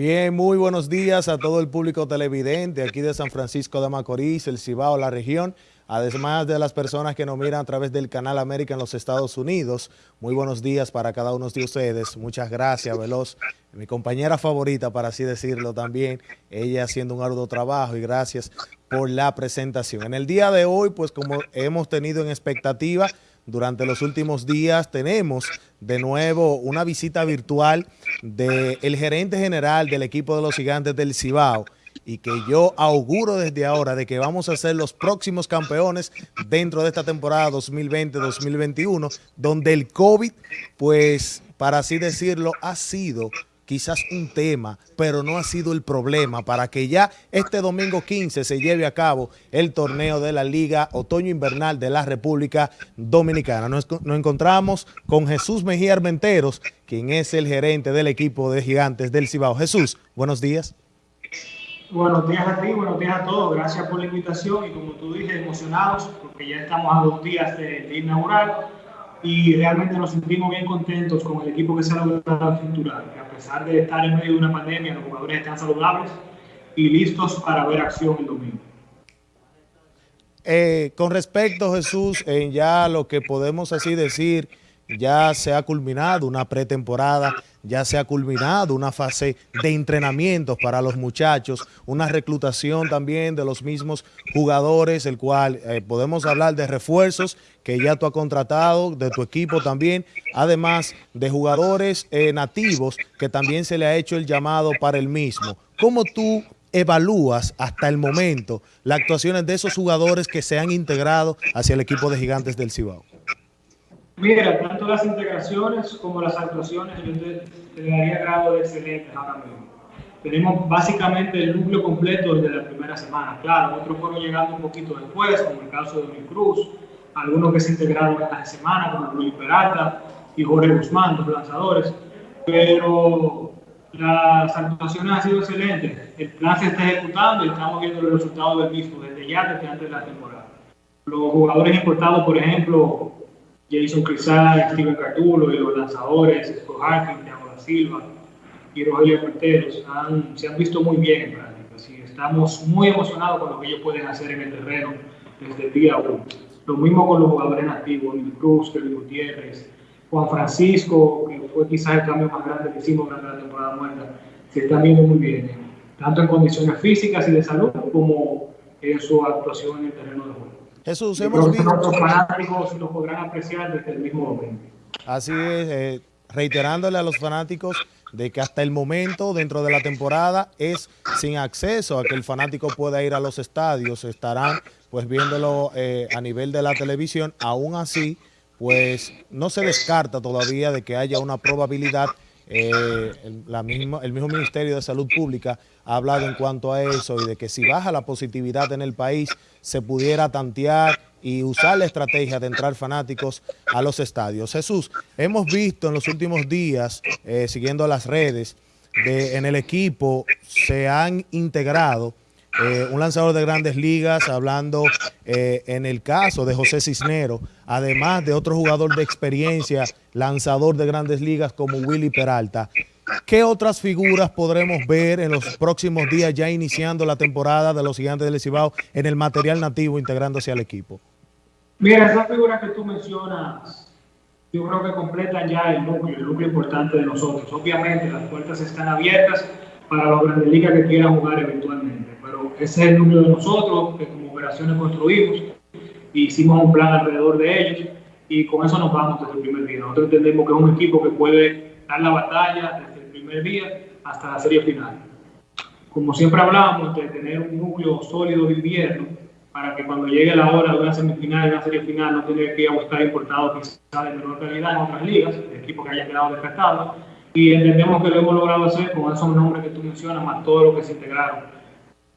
Bien, muy buenos días a todo el público televidente aquí de San Francisco de Macorís, el Cibao, la región, además de las personas que nos miran a través del Canal América en los Estados Unidos. Muy buenos días para cada uno de ustedes. Muchas gracias, Veloz, mi compañera favorita, para así decirlo también, ella haciendo un arduo trabajo y gracias por la presentación. En el día de hoy, pues como hemos tenido en expectativa, durante los últimos días tenemos de nuevo una visita virtual del gerente general del equipo de los gigantes del Cibao y que yo auguro desde ahora de que vamos a ser los próximos campeones dentro de esta temporada 2020-2021, donde el COVID, pues, para así decirlo, ha sido quizás un tema, pero no ha sido el problema para que ya este domingo 15 se lleve a cabo el torneo de la Liga Otoño Invernal de la República Dominicana. Nos, encontramos con Jesús Mejía Armenteros, quien es el gerente del equipo de Gigantes del Cibao. Jesús, buenos días. Buenos días a ti, buenos días a todos. Gracias por la invitación y como tú dices, emocionados porque ya estamos a dos días de, de inaugurar y realmente nos sentimos bien contentos con el equipo que se ha logrado cinturar. Pesar de estar en medio de una pandemia, los jugadores están saludables y listos para ver acción el domingo. Eh, con respecto, Jesús, en ya lo que podemos así decir, ya se ha culminado una pretemporada, ya se ha culminado una fase de entrenamientos para los muchachos, una reclutación también de los mismos jugadores, el cual eh, podemos hablar de refuerzos que ya tú has contratado, de tu equipo también, además de jugadores eh, nativos que también se le ha hecho el llamado para el mismo. ¿Cómo tú evalúas hasta el momento las actuaciones de esos jugadores que se han integrado hacia el equipo de Gigantes del Cibao? Mira, tanto las integraciones como las actuaciones yo te, daría grado de excelente ahora mismo. Tenemos básicamente el núcleo completo desde la primera semana. Claro, otros fueron llegando un poquito después, como el caso de Luis Cruz, algunos que se integraron esta semana, como Luis Peralta y Jorge Guzmán, los lanzadores. Pero las actuaciones han sido excelentes. El plan se está ejecutando y estamos viendo los resultados del mismo desde ya, desde antes de la temporada. Los jugadores importados, por ejemplo, Jason Crisal, Steven Cartulo y los lanzadores, Scott Harkin, Silva y Rogelio Marteros se han visto muy bien en práctica. estamos muy emocionados con lo que ellos pueden hacer en el terreno desde el día 1. Lo mismo con los jugadores nativos, Luis Cruz, Kevin Gutiérrez, Juan Francisco, que fue quizás el cambio más grande que hicimos durante la temporada muerta, se están viendo muy bien, tanto en condiciones físicas y de salud como en su actuación en el terreno de juego. Jesús, hemos visto... Los fanáticos lo podrán apreciar desde el mismo momento. Así es, eh, reiterándole a los fanáticos de que hasta el momento, dentro de la temporada, es sin acceso a que el fanático pueda ir a los estadios. Estarán pues viéndolo eh, a nivel de la televisión. Aún así, pues no se descarta todavía de que haya una probabilidad eh, la misma, el mismo Ministerio de Salud Pública ha hablado en cuanto a eso y de que si baja la positividad en el país se pudiera tantear y usar la estrategia de entrar fanáticos a los estadios. Jesús, hemos visto en los últimos días, eh, siguiendo las redes, de, en el equipo se han integrado eh, un lanzador de grandes ligas, hablando eh, en el caso de José Cisnero, además de otro jugador de experiencia, lanzador de grandes ligas como Willy Peralta. ¿Qué otras figuras podremos ver en los próximos días ya iniciando la temporada de los gigantes del Cibao en el material nativo integrándose al equipo? Mira, esas figuras que tú mencionas, yo creo que completan ya el núcleo, el núcleo importante de nosotros. Obviamente las puertas están abiertas para los grandes ligas que quieran jugar eventualmente ese es el núcleo de nosotros, que como operaciones construimos, hicimos un plan alrededor de ellos y con eso nos vamos desde el primer día. Nosotros entendemos que es un equipo que puede dar la batalla desde el primer día hasta la serie final. Como siempre hablábamos de tener un núcleo sólido de invierno para que cuando llegue la hora de una semifinal y una serie final no tenga que ir a buscar importados que de menor calidad en otras ligas, equipos que hayan quedado descartados. Y entendemos que lo hemos logrado hacer con esos nombres que tú mencionas, más todo lo que se integraron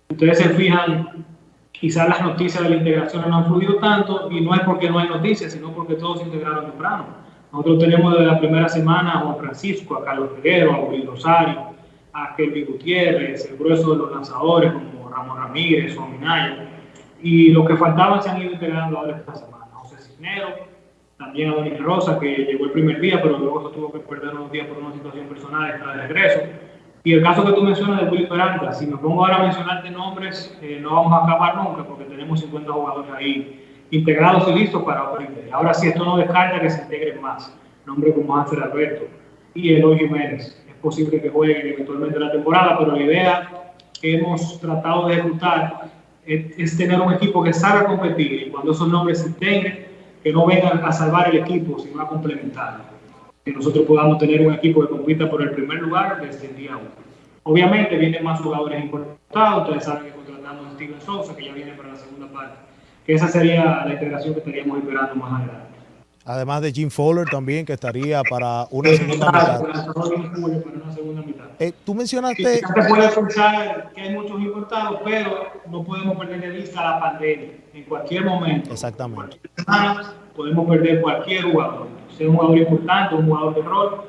ustedes se fijan, quizás las noticias de la integración no han fluido tanto y no es porque no hay noticias, sino porque todos se integraron temprano. Nosotros tenemos desde la primera semana a Juan Francisco, a Carlos Peguero, a Luis Rosario, a Kelvin Gutiérrez, el grueso de los lanzadores como Ramón Ramírez o Minaya. Y los que faltaban se han ido integrando ahora esta semana. José Cisnero, también a Donis Rosa, que llegó el primer día, pero luego se tuvo que perder unos días por una situación personal, está de regreso. Y el caso que tú mencionas de Willy Peralta, si me pongo ahora a mencionarte nombres, eh, no vamos a acabar nunca porque tenemos 50 jugadores ahí integrados y listos para aprender. Ahora sí, esto no descarta que se integren más. Nombres como Ángel Alberto y Eloy Jiménez. Es posible que jueguen eventualmente la temporada, pero la idea que hemos tratado de ejecutar es, es tener un equipo que salga competir y cuando esos nombres se integren, que no vengan a salvar el equipo, sino a complementarlo que nosotros podamos tener un equipo que compita por el primer lugar desde el día 1. Obviamente vienen más jugadores importados, ustedes saben que contratamos a Steven Sousa, que ya viene para la segunda parte, que esa sería la integración que estaríamos esperando más adelante. Además de Jim Fowler también, que estaría para una segunda mitad. Eh, tú mencionaste... Puede que hay muchos importados, pero no podemos perder de vista la pandemia. En cualquier momento, Exactamente. podemos perder cualquier jugador. Sea un jugador importante, un jugador de rol,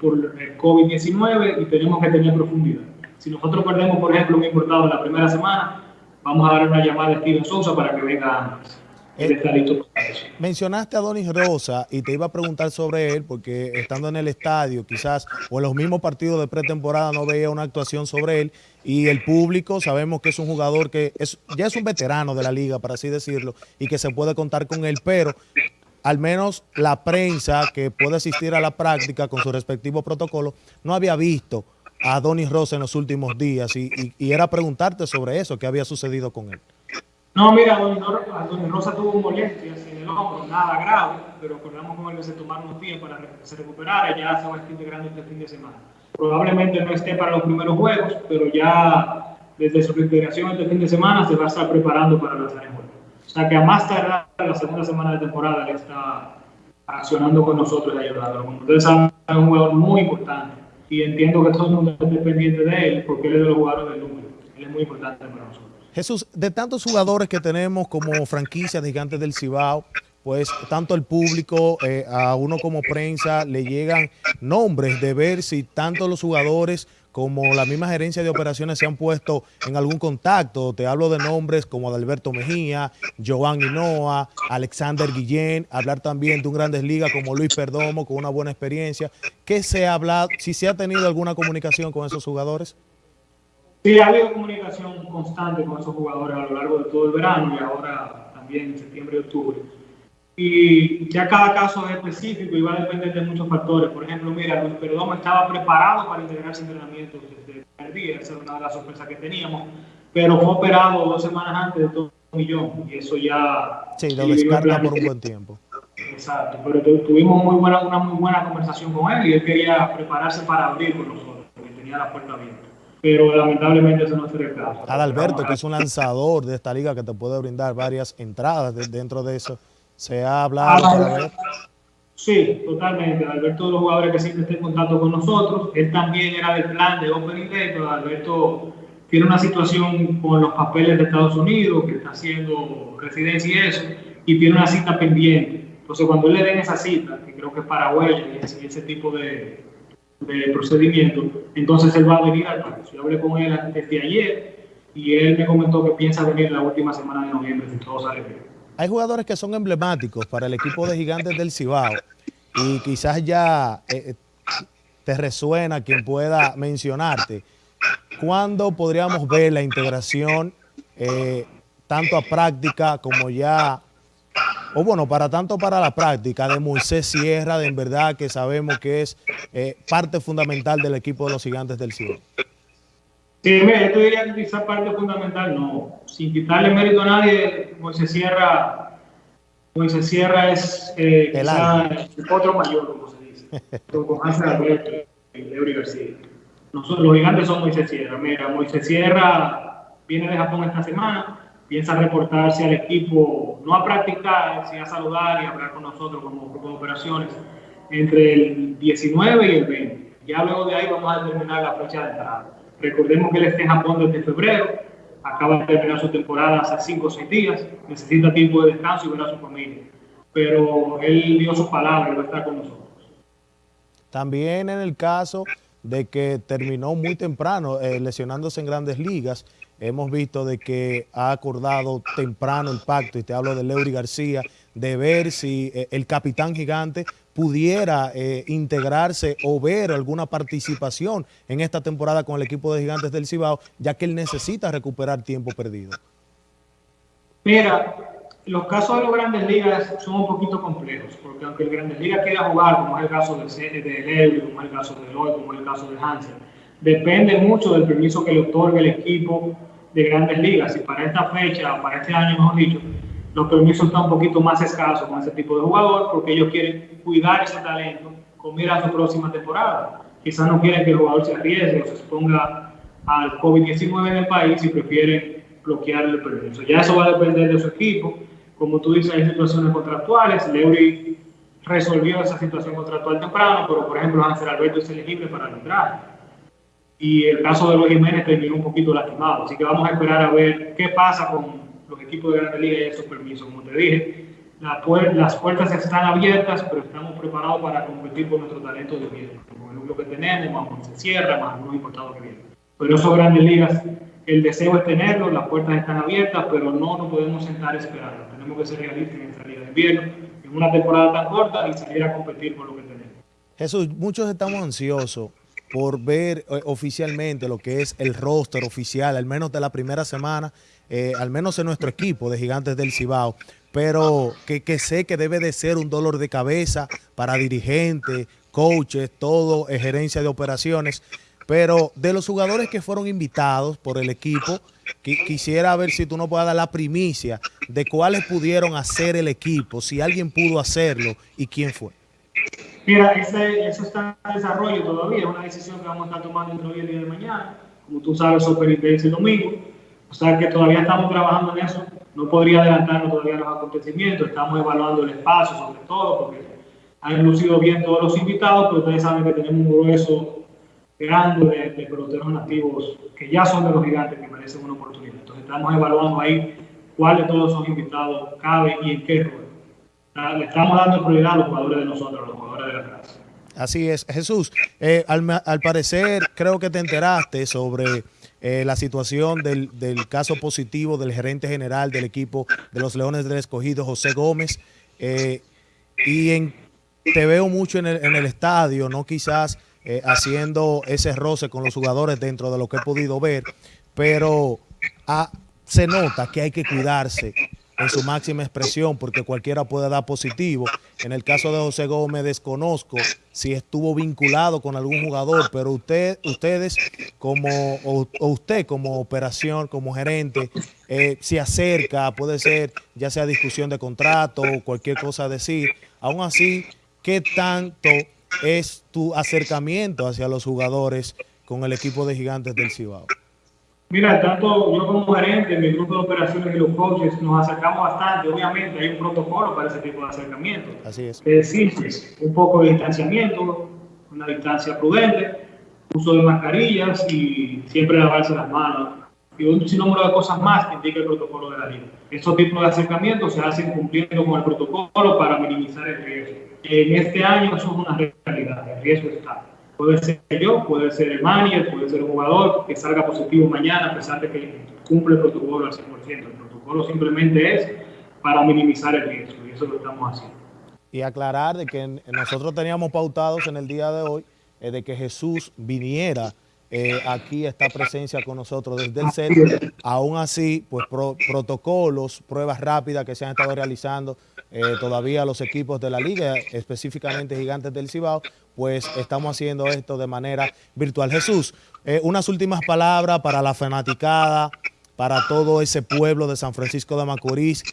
por el COVID-19 y tenemos que tener profundidad. Si nosotros perdemos, por ejemplo, un importado en la primera semana, vamos a dar una llamada a Steven Sousa para que venga antes. Mencionaste a Donis Rosa y te iba a preguntar sobre él porque estando en el estadio quizás o en los mismos partidos de pretemporada no veía una actuación sobre él y el público sabemos que es un jugador que es, ya es un veterano de la liga, para así decirlo, y que se puede contar con él, pero al menos la prensa que puede asistir a la práctica con su respectivo protocolo no había visto a Donis Rosa en los últimos días y, y, y era preguntarte sobre eso, qué había sucedido con él. No, mira, Don Rosa tuvo molestias en el hombro, nada grave, pero acordamos con él se tomaron unos días para que se recuperara ya se va a estar integrando este fin de semana. Probablemente no esté para los primeros juegos, pero ya desde su reintegración este fin de semana se va a estar preparando para los juegos. O sea que a más tardar la segunda semana de temporada él está accionando con nosotros y ayudándonos. Como ustedes saben, es un jugador muy importante y entiendo que todo el mundo esté pendiente de él porque él es de los jugadores del número. Él es muy importante para nosotros. Jesús, de tantos jugadores que tenemos como franquicia de Gigantes del Cibao, pues tanto el público, eh, a uno como prensa, le llegan nombres de ver si tanto los jugadores como la misma gerencia de operaciones se han puesto en algún contacto. Te hablo de nombres como Adalberto Mejía, Joan Hinoa, Alexander Guillén, hablar también de un Grandes Ligas como Luis Perdomo con una buena experiencia. ¿Qué se ha hablado, si se ha tenido alguna comunicación con esos jugadores? Sí, ha habido comunicación constante con esos jugadores a lo largo de todo el verano y ahora también en septiembre y octubre. Y ya cada caso es específico y va a depender de muchos factores. Por ejemplo, mira, Luis Perdomo estaba preparado para integrarse en entrenamiento desde el primer día, esa era una de las sorpresas que teníamos, pero fue operado dos semanas antes de todo un millón y eso ya... Sí, lo descarta por un buen tiempo. Exacto, pero tuvimos muy buena, una muy buena conversación con él y él quería prepararse para abrir con nosotros, porque tenía la puerta abierta pero lamentablemente eso no será el caso. Adalberto, que es un lanzador de esta liga que te puede brindar varias entradas dentro de eso, ¿se ha hablado? sí, totalmente. Adalberto de los jugadores que siempre está en contacto con nosotros. Él también era del plan de Opening Day, pero Adalberto tiene una situación con los papeles de Estados Unidos, que está haciendo residencia y eso, y tiene una cita pendiente. Entonces, cuando él le den esa cita, que creo que es para y ese tipo de, de procedimiento, entonces él va a venir al país. Yo hablé con él desde ayer y él me comentó que piensa venir la última semana de noviembre, si todo sale. Hay jugadores que son emblemáticos para el equipo de Gigantes del Cibao y quizás ya eh, te resuena quien pueda mencionarte. ¿Cuándo podríamos ver la integración eh, tanto a práctica como ya o bueno, para tanto para la práctica de Moisés Sierra, de en verdad que sabemos que es eh, parte fundamental del equipo de los gigantes del cielo. Sí, yo te diría que quizás parte fundamental, no. Sin quitarle mérito a nadie, Moisés Sierra, Moisés Sierra es eh, el, otro mayor, como se dice, con Hansel Alberto y Leury García. Nosotros, los gigantes son Moisés Sierra. Mira, Moisés Sierra viene de Japón esta semana, piensa reportarse al equipo, no a practicar, sino a saludar y hablar con nosotros como grupo de operaciones entre el 19 y el 20. Ya luego de ahí vamos a determinar la fecha de entrada. Recordemos que él está en Japón desde febrero, acaba de terminar su temporada hace 5 o 6 días, necesita tiempo de descanso y ver a su familia. Pero él dio su palabra y va a estar con nosotros. También en el caso de que terminó muy temprano eh, lesionándose en grandes ligas, hemos visto de que ha acordado temprano el pacto, y te hablo de Leury García, de ver si eh, el capitán gigante pudiera eh, integrarse o ver alguna participación en esta temporada con el equipo de Gigantes del Cibao, ya que él necesita recuperar tiempo perdido? Mira, los casos de los grandes ligas son un poquito complejos, porque aunque el grandes ligas quiera jugar, como es el caso de, de como es el caso de Lloyd, como es el caso de Hansen, depende mucho del permiso que le otorgue el equipo de grandes ligas. Y para esta fecha, para este año, mejor dicho, los permisos están un poquito más escasos con ese tipo de jugador, porque ellos quieren cuidar ese talento con mira a su próxima temporada. Quizás no quieren que el jugador se arriesgue o se exponga al COVID-19 en el país y prefieren bloquear el permiso. Ya eso va a depender de su equipo como tú dices, hay situaciones contractuales. Leury resolvió esa situación contractual temprano, pero por ejemplo, Hansel Alberto es elegible para arbitraje. Y el caso de Luis Jiménez terminó un poquito lastimado. Así que vamos a esperar a ver qué pasa con los equipos de Grande Liga y esos permisos. Como te dije, las puertas están abiertas, pero estamos preparados para competir con nuestro talento de bien. Con el núcleo que tenemos, más se cierra, más algunos importados que vienen. Pero esos grandes ligas, el deseo es tenerlo, las puertas están abiertas, pero no nos podemos sentar esperando tenemos que ser realistas en esta liga de invierno, en una temporada tan corta y salir a competir por lo que tenemos. Jesús, muchos estamos ansiosos por ver eh, oficialmente lo que es el roster oficial, al menos de la primera semana, eh, al menos en nuestro equipo de Gigantes del Cibao, pero que, sé que debe de ser un dolor de cabeza para dirigentes, coaches, todo, eh, gerencia de operaciones, pero de los jugadores que fueron invitados por el equipo, quisiera ver si tú no puedes dar la primicia de cuáles pudieron hacer el equipo, si alguien pudo hacerlo y quién fue. Mira, eso está en desarrollo todavía, es una decisión que vamos a estar tomando entre hoy y el día de mañana. Como tú sabes, superintendencia el domingo, o sea que todavía estamos trabajando en eso. No podría adelantarnos todavía los acontecimientos, estamos evaluando el espacio sobre todo, porque han lucido bien todos los invitados, pero ustedes saben que tenemos un grueso grande de, de, peloteros nativos que ya son de los gigantes que merecen una oportunidad. Entonces estamos evaluando ahí cuál de todos esos invitados cabe y en qué rol. Le estamos dando prioridad a los jugadores de nosotros, a los jugadores de la casa. Así es. Jesús, eh, al, al, parecer creo que te enteraste sobre eh, la situación del, del, caso positivo del gerente general del equipo de los Leones del Escogido, José Gómez. Eh, y en, te veo mucho en el, en el estadio, no quizás eh, haciendo ese roce con los jugadores dentro de lo que he podido ver, pero ah, se nota que hay que cuidarse en su máxima expresión porque cualquiera puede dar positivo. En el caso de José Gómez desconozco si estuvo vinculado con algún jugador, pero usted, ustedes como o, usted como operación, como gerente, eh, se acerca, puede ser ya sea discusión de contrato o cualquier cosa decir. Aún así, ¿qué tanto es tu acercamiento hacia los jugadores con el equipo de gigantes del Cibao? Mira, tanto yo como gerente, mi grupo de operaciones y los coaches nos acercamos bastante. Obviamente hay un protocolo para ese tipo de acercamiento. Así es. Es decir, un poco de distanciamiento, una distancia prudente, uso de mascarillas y siempre lavarse las manos. Y un sinnúmero de cosas más que indica el protocolo de la liga. Estos tipos de acercamientos se hacen cumpliendo con el protocolo para minimizar el riesgo. En este año eso es una realidad, el riesgo está. Puede ser yo, puede ser el manager, puede ser un jugador que salga positivo mañana a pesar de que cumple el protocolo al 100%. El protocolo simplemente es para minimizar el riesgo y eso lo estamos haciendo. Y aclarar de que nosotros teníamos pautados en el día de hoy eh, de que Jesús viniera eh, aquí esta presencia con nosotros desde el set. Aún así, pues protocolos, pruebas rápidas que se han estado realizando eh, todavía los equipos de la liga, específicamente Gigantes del Cibao, pues estamos haciendo esto de manera virtual. Jesús, eh, unas últimas palabras para la fanaticada, para todo ese pueblo de San Francisco de Macorís,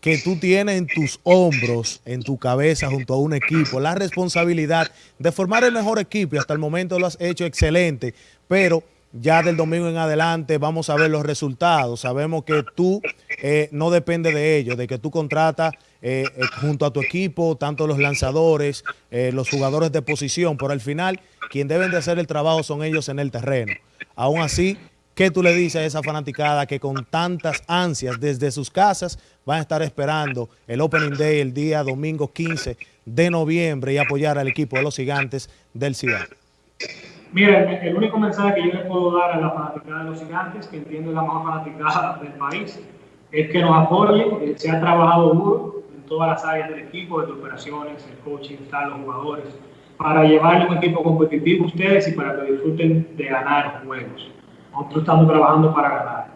que tú tienes en tus hombros, en tu cabeza, junto a un equipo, la responsabilidad de formar el mejor equipo y hasta el momento lo has hecho excelente, pero ya del domingo en adelante vamos a ver los resultados. Sabemos que tú eh, no depende de ello, de que tú contratas eh, eh, junto a tu equipo, tanto los lanzadores, los jugadores de posición, pero al final quien deben de hacer el trabajo son ellos en el terreno. Aún así, ¿qué tú le dices a esa fanaticada que con tantas ansias desde sus casas van a estar esperando el Opening Day el día domingo 15 de noviembre y apoyar al equipo de los gigantes del Ciudad? Mira, el único mensaje que yo le puedo dar a la fanaticada de los gigantes, que entiendo la más fanaticada del país, es que nos apoyen, se ha trabajado duro todas las áreas del equipo, desde operaciones, el coaching, están los jugadores, para llevarle un equipo competitivo a ustedes y para que disfruten de ganar juegos. Nosotros estamos trabajando para ganar.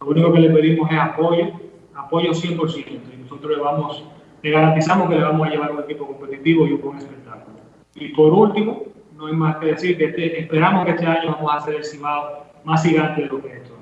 Lo único que le pedimos es apoyo, apoyo 100%, y nosotros le vamos, le garantizamos que le vamos a llevar un equipo competitivo y un buen espectáculo. Y por último, no hay más que decir que este, esperamos que este año vamos a hacer el Cibao más gigante de lo que es esto.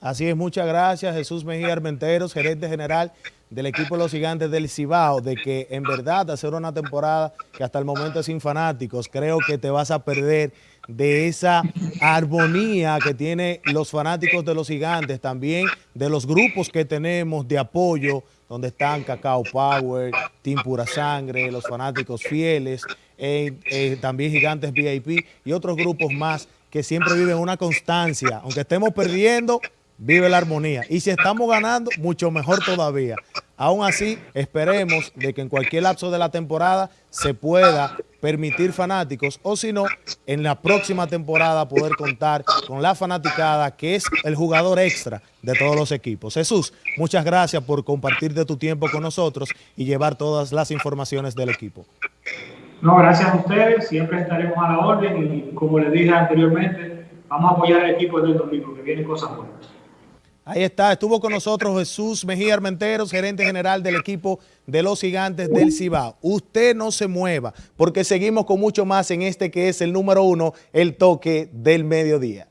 Así es, muchas gracias Jesús Mejía Armenteros, gerente general del equipo de los gigantes del Cibao, de que en verdad hacer una temporada que hasta el momento es sin fanáticos, creo que te vas a perder de esa armonía que tienen los fanáticos de los gigantes, también de los grupos que tenemos de apoyo, donde están Cacao Power, Team Pura Sangre, los fanáticos fieles, eh, eh, también Gigantes VIP y otros grupos más que siempre viven una constancia. Aunque estemos perdiendo, vive la armonía. Y si estamos ganando, mucho mejor todavía. Aún así, esperemos de que en cualquier lapso de la temporada se pueda permitir fanáticos o si no, en la próxima temporada poder contar con la fanaticada que es el jugador extra de todos los equipos. Jesús, muchas gracias por compartir de tu tiempo con nosotros y llevar todas las informaciones del equipo. No, gracias a ustedes, siempre estaremos a la orden y como les dije anteriormente, vamos a apoyar al equipo del domingo, que vienen cosas buenas. Ahí está, estuvo con nosotros Jesús Mejía Armenteros, gerente general del equipo de los gigantes del Cibao. Usted no se mueva, porque seguimos con mucho más en este que es el número uno, el toque del mediodía.